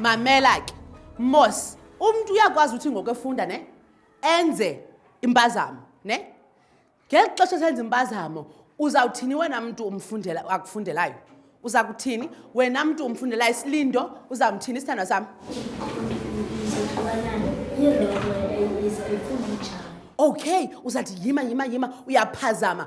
mamela ke mos umntu uyakwazi uthi ngoku efunda ne enze impazamo ne ngeli xesha senza impazamo uzawuthini wena mntu umfundela akufundelayo uza kuthini wena mntu umfundelayo isilindo uzamthini isithandwa sam okay uzathi yima yima yima uyaphazama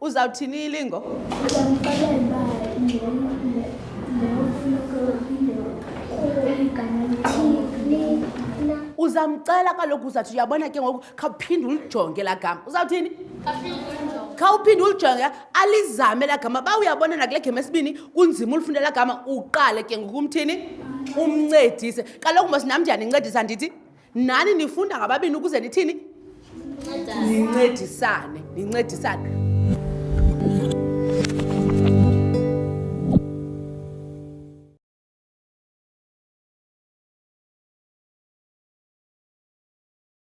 Uzawuthini ilingo? uzamcela kaloku uzathi uyabona ke ngoku khawuphinde ulijonge laa gama uzawuthini khawuphinde ulijonge alizame laa gama ba uyabona nakule gama esibini kunzima ulifunda laa gama uqale ke ngoku umthini umncedise kaloku mos nam ndiyanincedisa ndithi nani nifunda ngababini ukuze nithini nincedisane nincedisane